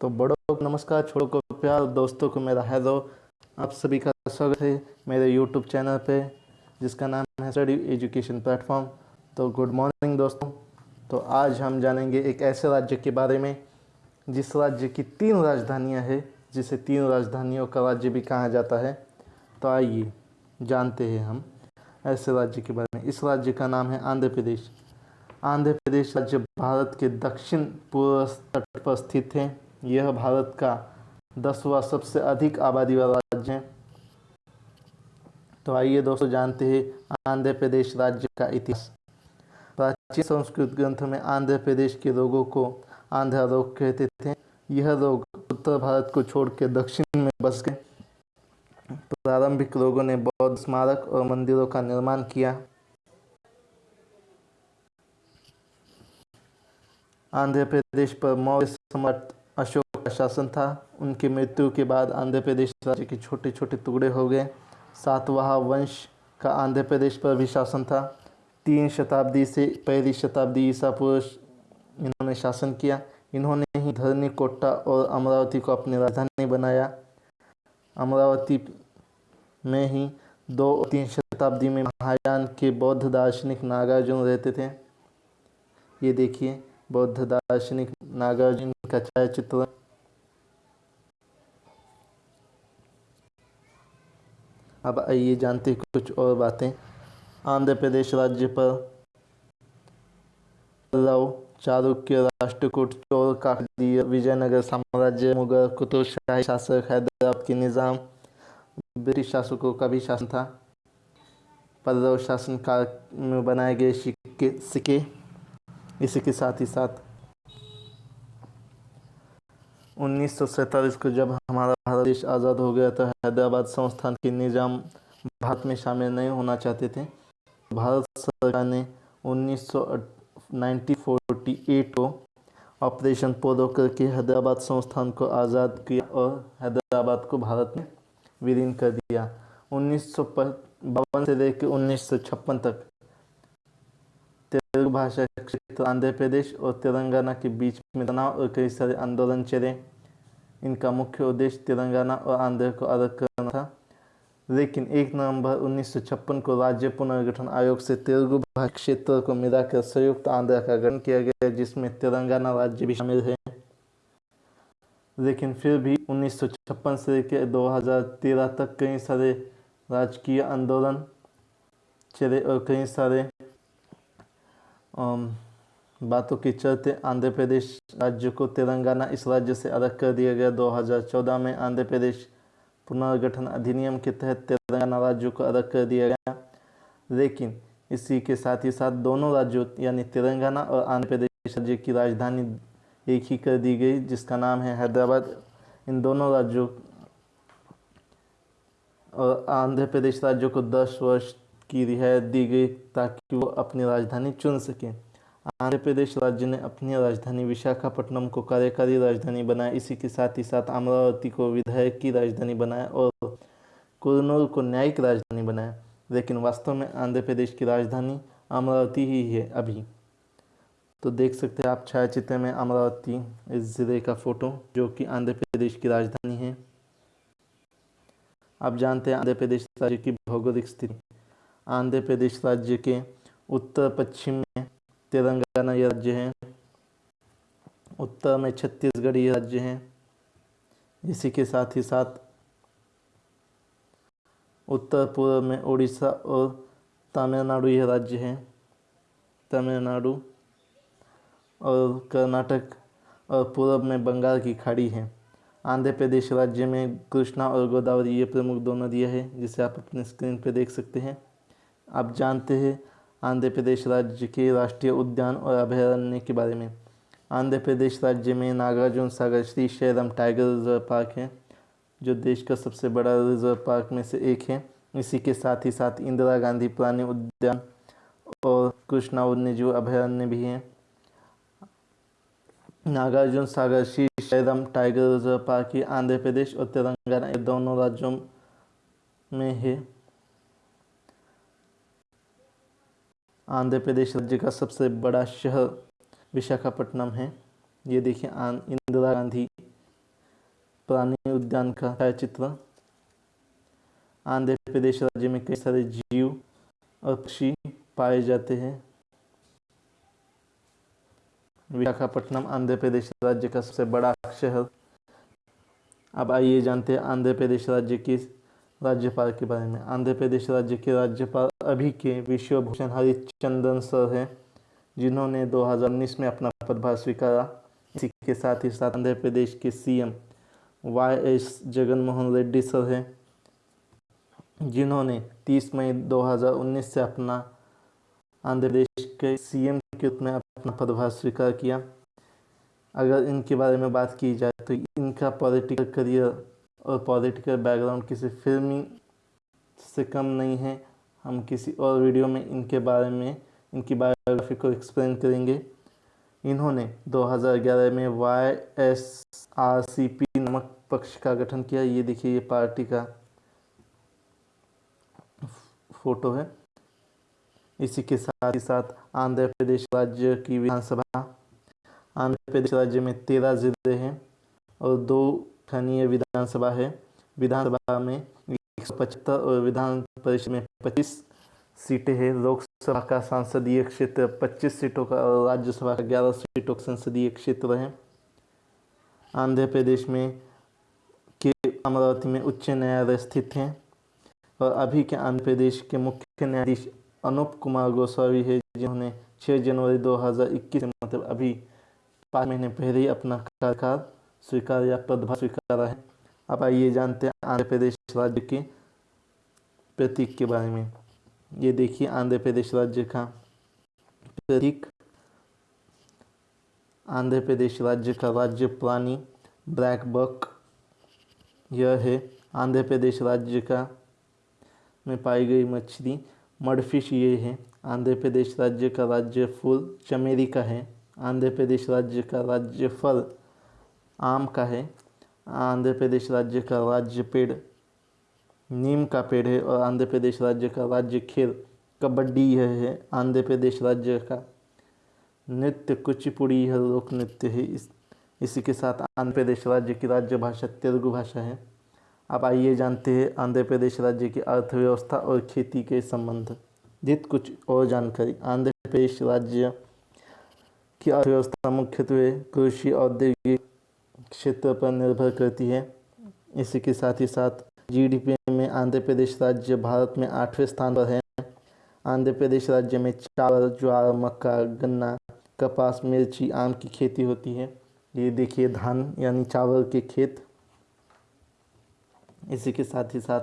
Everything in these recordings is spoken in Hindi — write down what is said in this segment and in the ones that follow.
तो बड़ों को नमस्कार, छोटों को प्यार, दोस्तों को मेरा हैलो आप सभी का स्वागत है मेरे यूट्यूब चैनल पे, जिसका नाम है स्टडी एजुकेशन प्लेटफॉर्म तो गुड मॉर्निंग दोस्तों। तो आज हम जानेंगे एक ऐसे राज्य के बारे में, जिस राज्य की तीन राजधानियाँ हैं, जिसे तीन राजधानियों का राज्य भी कहा जाता है। तो आइए जानते हैं हम ऐसे राज्य के बारे में। इस राज्य का नाम है आंध्र प्रदेश। आंध्र प्रदेश राज्य भारत के दक्षिण पूर्व तट पर स्थित है। यह भारत का दसवां सबसे अधिक आबादी वाला राज्य है। तो आइए दोस्तों जानते हैं आंध्र प्रदेश राज्य का इतिहास। प्राचीन संस्कृत ग्रंथों में आंध्र प्रदेश के लोगों को आंध्र रोग कहते थे। यह रोग उत्तर भारत को छोड़कर दक्षिण में बस गए। प्रारंभिक लोगों ने बौद्ध स्मारक और मंदिरों का निर्माण किया। आंध्र प्रदेश पर मौर्य सम्राट शासन था। उनकी मृत्यु के बाद आंध्र प्रदेश राज्य के छोटे छोटे टुकड़े हो गए। सातवाह वंश का आंध्र प्रदेश पर भी शासन था। तीन शताब्दी से पहली शताब्दी ईसा पुरुष इन्होंने शासन किया। इन्होंने ही धरनी, कोट्टा और अमरावती को अपनी राजधानी बनाया। अमरावती में ही दो और तीन शताब्दी में महायान के बौद्ध दार्शनिक नागार्जुन रहते थे। ये देखिए, बौद्ध दार्शनिक नागार्जुन का छायाचित्र। अब आइए जानते हैं कुछ और बातें। आंध्र प्रदेश राज्य पर पल्लव चारुक्य राष्ट्रकूट, चोर काकड़ीय विजयनगर साम्राज्य, मुगल कुतुब शाही, शासक हैदराबाद के निज़ाम। ब्रिटिश शासकों का भी शासन था। पल्लव शासन काल में बनाए गए सिक्के सिक्के। इसी के साथ ही साथ उन्नीस सौ सैंतालीस को जब हमारा भारत देश आज़ाद हो गया तो हैदराबाद संस्थान के निज़ाम भारत में शामिल नहीं होना चाहते थे। भारत सरकार ने उन्नीस को ऑपरेशन पोलो करके हैदराबाद संस्थान को आज़ाद किया और हैदराबाद को भारत में विलीन कर दिया। उन्नीस सौ बावन से लेकर उन्नीस सौ छप्पन तक तेलुगु भाषा क्षेत्र आंध्र प्रदेश और तेलंगाना के बीच में तनाव और कई सारे आंदोलन चले। इनका मुख्य उद्देश्य तेलंगाना और आंध्र को अलग करना था। लेकिन 1 नवंबर उन्नीस सौ छप्पन को राज्य पुनर्गठन आयोग से तेलुगु भाषा क्षेत्र को मिलाकर संयुक्त आंध्र का गठन किया गया, जिसमें तेलंगाना राज्य भी शामिल है। लेकिन फिर भी उन्नीस सौ छप्पन से लेकर 2013 तक कई सारे राजकीय आंदोलन चले और कई सारे बातों के चलते आंध्र प्रदेश राज्य को तेलंगाना इस राज्य से अलग कर दिया गया। 2014 में आंध्र प्रदेश पुनर्गठन अधिनियम के तहत तेलंगाना राज्य को अलग कर दिया गया। लेकिन इसी के साथ ही साथ दोनों राज्यों, यानी तेलंगाना और आंध्र प्रदेश राज्य की राजधानी एक ही कर दी गई, जिसका नाम है हैदराबाद। इन दोनों राज्यों और आंध्र प्रदेश राज्यों को 10 वर्ष की रियायत दी गई ताकि वो अपनी राजधानी चुन सकें। आंध्र प्रदेश राज्य ने अपनी राजधानी विशाखापट्टनम को कार्यकारी राजधानी बनाया। इसी के साथ ही साथ अमरावती को विधायक की राजधानी बनाया और कुरनूल को न्यायिक राजधानी बनाया। लेकिन वास्तव में आंध्र प्रदेश की राजधानी अमरावती ही है अभी। तो देख सकते हैं आप छायाचित्र में अमरावती इस ज़िले का फ़ोटो, जो कि आंध्र प्रदेश की राजधानी है। आप जानते हैं आंध्र प्रदेश राज्य की भौगोलिक स्थिति। आंध्र प्रदेश राज्य के उत्तर पश्चिम में तेलंगाना ये राज्य है। उत्तर में छत्तीसगढ़ ये राज्य है। इसी के साथ ही साथ उत्तर पूर्व में उड़ीसा और तमिलनाडु यह राज्य है। तमिलनाडु और कर्नाटक और पूर्व में बंगाल की खाड़ी है। आंध्र प्रदेश राज्य में कृष्णा और गोदावरी ये प्रमुख दो नदियाँ हैं, जिसे आप अपने स्क्रीन पर देख सकते हैं। आप जानते हैं आंध्र प्रदेश राज्य के राष्ट्रीय उद्यान और अभयारण्य के बारे में। आंध्र प्रदेश राज्य में Nagarjuna Sagar Srisailam tiger reserve park है, जो देश का सबसे बड़ा रिज़र्व पार्क में से एक है। इसी के साथ ही साथ इंदिरा गांधी प्राणी उद्यान और कृष्णा वन्यजीव अभयारण्य भी हैं। Nagarjuna Sagar Srisailam tiger reserve park ही आंध्र प्रदेश और तेलंगाना दोनों राज्यों में है। आंध्र प्रदेश राज्य का सबसे बड़ा शहर विशाखापट्टनम है। ये देखिए इंदिरा गांधी प्राणी उद्यान का छायाचित्र। आंध्र प्रदेश राज्य में कई सारे जीव और पक्षी पाए जाते हैं। विशाखापट्टनम आंध्र प्रदेश राज्य का सबसे बड़ा शहर। अब आइए जानते हैं आंध्र प्रदेश राज्य की राज्यपाल के बारे में। आंध्र प्रदेश राज्य के राज्यपाल अभी के विश्व भूषण हरिचंदन सर हैं, जिन्होंने 2019 में अपना पदभार स्वीकारा। इसी के साथ ही साथ आंध्र प्रदेश के CM Y S Jaganmohan Reddy sir हैं, जिन्होंने 30 मई 2019 से अपना आंध्र प्रदेश के सीएम के रूप में अपना पदभार स्वीकार किया। अगर इनके बारे में बात की जाए तो इनका पॉलिटिकल करियर और पॉलिटिकल बैकग्राउंड किसी फिल्मी से कम नहीं है। हम किसी और वीडियो में इनके बारे में, इनकी बायोग्राफी को एक्सप्लेन करेंगे। इन्होंने 2011 में Y S R C P नामक पक्ष का गठन किया। ये देखिए, ये पार्टी का फ़ोटो है। इसी के साथ ही साथ आंध्र प्रदेश राज्य की विधानसभा, आंध्र प्रदेश राज्य में तेरह ज़िले हैं और दो स्थानीय विधानसभा है। विधानसभा में एक सौ विधान परिषद में पच्चीस सीटें हैं। लोकसभा का सांसदीय क्षेत्र पच्चीस सीटों का और राज्यसभा का ग्यारह सीटों का संसदीय क्षेत्र है। आंध्र प्रदेश में के अमरावती में उच्च न्यायालय स्थित हैं और अभी के आंध्र प्रदेश के मुख्य न्यायाधीश अनूप कुमार गोस्वामी है, जिन्होंने 6 जनवरी 2021 मतलब अभी पाँच महीने पहले ही अपना कार्यकाल स्वीकार या पदभार स्वीकारा है। अब आइए जानते हैं आंध्र प्रदेश राज्य के प्रतीक के बारे में। ये देखिए आंध्र प्रदेश राज्य का प्रतीक। आंध्र प्रदेश राज्य का राज्य प्राणी ब्लैक बक। यह है आंध्र प्रदेश राज्य का में पाई गई मछली। मडफिश ये है। आंध्र प्रदेश राज्य का राज्य फूल चमेली का है। आंध्र प्रदेश राज्य का राज्य फल आम का है। आंध्र प्रदेश राज्य का राज्य पेड़, नीम का पेड़ है और आंध्र प्रदेश राज्य का राज्य खेल कबड्डी यह है आंध्र प्रदेश राज्य का। नृत्य कुचिपुड़ी यह लोक नृत्य है। इस, इसी के साथ आंध्र प्रदेश राज्य की राज्य भाषा तेलुगु भाषा है। अब आइए जानते हैं आंध्र प्रदेश राज्य की अर्थव्यवस्था और खेती के संबंध। जित कुछ और जानकारी। आंध्र प्रदेश राज्य की अर्थव्यवस्था मुख्यत्वे कृषि, औद्योगिक क्षेत्र पर निर्भर करती है। इसी के साथ ही साथ जीडीपी में आंध्र प्रदेश राज्य भारत में आठवें स्थान पर है। आंध्र प्रदेश राज्य में चावल, ज्वार, मक्का, गन्ना, कपास, मिर्ची, आम की खेती होती है। ये देखिए धान यानी चावल के खेत। इसी के साथ ही साथ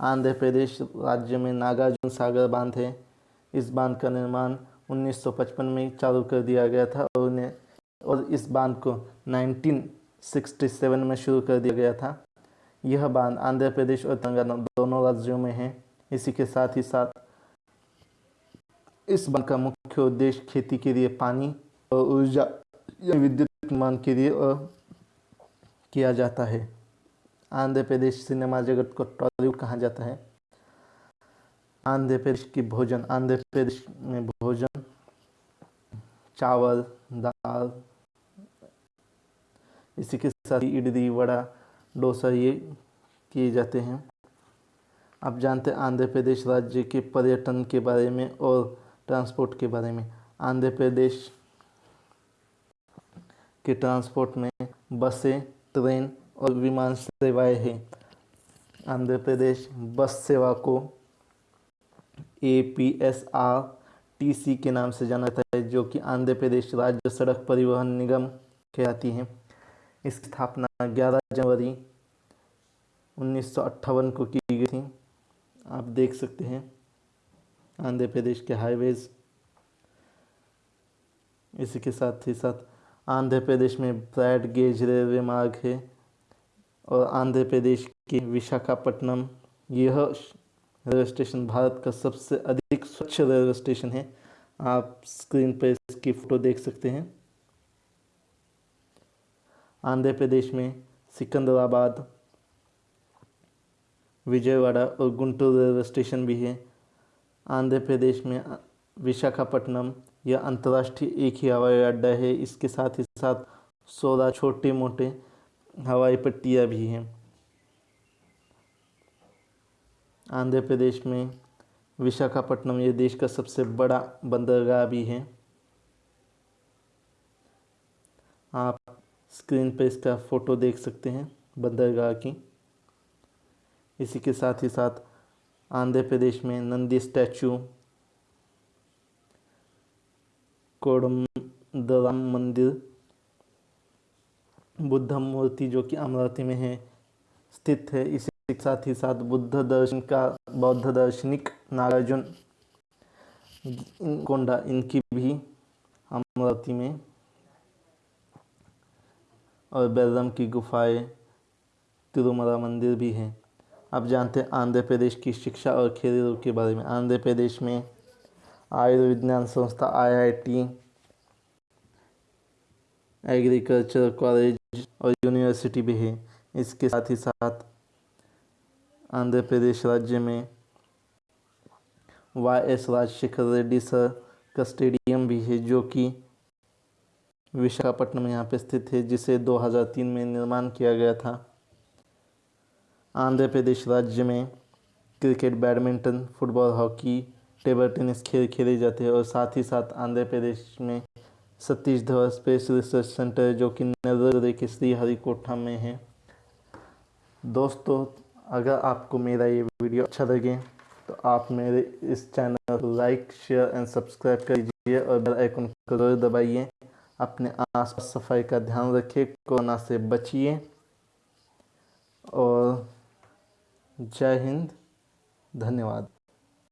आंध्र प्रदेश राज्य में नागार्जुन सागर बाँध है। इस बाँध का निर्माण 1955 में चालू कर दिया गया था और उन्हें और इस बाँध को 1967 में शुरू कर दिया गया था। यह बाँध आंध्र प्रदेश और तेलंगाना दोनों राज्यों में है। इसी के साथ ही साथ इस बाँध का मुख्य उद्देश्य खेती के लिए पानी और ऊर्जा विद्युत निर्माण के लिए किया जाता है। आंध्र प्रदेश सिनेमा जगत को टॉलीवुड कहा जाता है। आंध्र प्रदेश की भोजन, आंध्र प्रदेश में भोजन, चावल, दाल इसी के साथ इडली, वड़ा, डोसा ये किए जाते हैं। आप जानते हैं आंध्र प्रदेश राज्य के पर्यटन के बारे में और ट्रांसपोर्ट के बारे में। आंध्र प्रदेश के ट्रांसपोर्ट में बसें, ट्रेन और विमान सेवाएँ हैं। आंध्र प्रदेश बस सेवा को A P S R T C के नाम से जाना जाता है, जो कि आंध्र प्रदेश राज्य सड़क परिवहन निगम कहलाती है। इसकी स्थापना 11 जनवरी उन्नीस सौ अट्ठावन को की गई थी। आप देख सकते हैं, आंध्र प्रदेश के हाईवेज इसी के साथ ही साथ आंध्र प्रदेश में ब्रैड गेज रेलवे मार्ग है और आंध्र प्रदेश के विशाखापट्टनम, यह रेलवे स्टेशन भारत का सबसे अधिक स्वच्छ रेलवे स्टेशन है। आप स्क्रीन पर इसकी फ़ोटो देख सकते हैं। आंध्र प्रदेश में, सिकंदराबाद, विजयवाड़ा और गुंटूर रेलवे स्टेशन भी है। आंध्र प्रदेश में, विशाखापट्टनम, यह अंतर्राष्ट्रीय एक ही हवाई अड्डा है। इसके साथ ही साथ सोलह छोटे मोटे हवाई पट्टियाँ भी हैं। आंध्र प्रदेश में, विशाखापट्टनम ये देश का सबसे बड़ा बंदरगाह भी है आप स्क्रीन पर इसका फ़ोटो देख सकते हैं, बंदरगाह की। इसी के साथ ही साथ आंध्र प्रदेश में नंदी स्टैचू, कोडम कोडमदराम मंदिर, बुद्ध मूर्ति जो कि अमरावती में है, स्थित है। इसी के साथ ही साथ बुद्ध दर्शन का, बौद्ध दार्शनिक नागार्जुन कोंडा इनकी भी अमरावती में और बैरम की गुफाएँ, तिरुमला मंदिर भी हैं। आप जानते हैं, आंध्र प्रदेश की शिक्षा और खेल के बारे में। आंध्र प्रदेश में आयुर्विज्ञान संस्था आईआईटी, एग्रीकल्चर कॉलेज और यूनिवर्सिटी भी है। इसके साथ ही साथ आंध्र प्रदेश राज्य में Y S Rajashekhar Reddy sir का स्टेडियम भी है, जो कि विशाखापट्टनम यहाँ पे स्थित है, जिसे 2003 में निर्माण किया गया था। आंध्र प्रदेश राज्य में cricket, badminton, football, hockey, table tennis खेल खेले जाते हैं और साथ ही साथ आंध्र प्रदेश में Satish Dhawan space research centre, जो कि नज़र के श्रीहरिकोटा में है। दोस्तों, अगर आपको मेरा ये वीडियो अच्छा लगे तो आप मेरे इस चैनल को लाइक, शेयर एंड सब्सक्राइब कर दीजिए और बेल आइकन को ज़रूर दबाइए। अपने आस पास सफ़ाई का ध्यान रखिए कोरोना से बचिए। और जय हिंद धन्यवाद।